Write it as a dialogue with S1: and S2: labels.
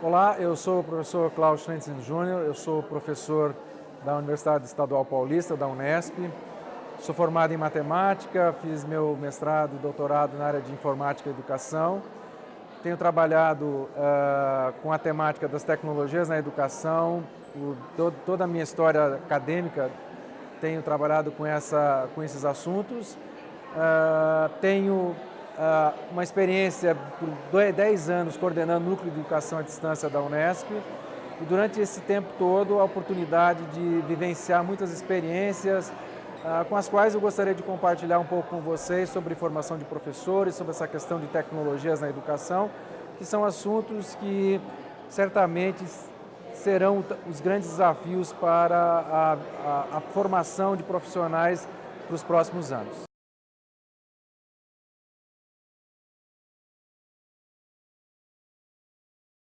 S1: Olá, eu sou o professor Klaus Schlentzen Júnior, eu sou professor da Universidade Estadual Paulista, da Unesp. Sou formado em matemática, fiz meu mestrado e doutorado na área de informática e educação. Tenho trabalhado uh, com a temática das tecnologias na educação, o, toda a minha história acadêmica tenho trabalhado com, essa, com esses assuntos. Uh, tenho uma experiência por 10 anos coordenando o Núcleo de Educação à Distância da Unesp e durante esse tempo todo a oportunidade de vivenciar muitas experiências uh, com as quais eu gostaria de compartilhar um pouco com vocês sobre formação de professores, sobre essa questão de tecnologias na educação, que são assuntos que certamente serão os grandes desafios para a, a, a formação de profissionais para os próximos anos.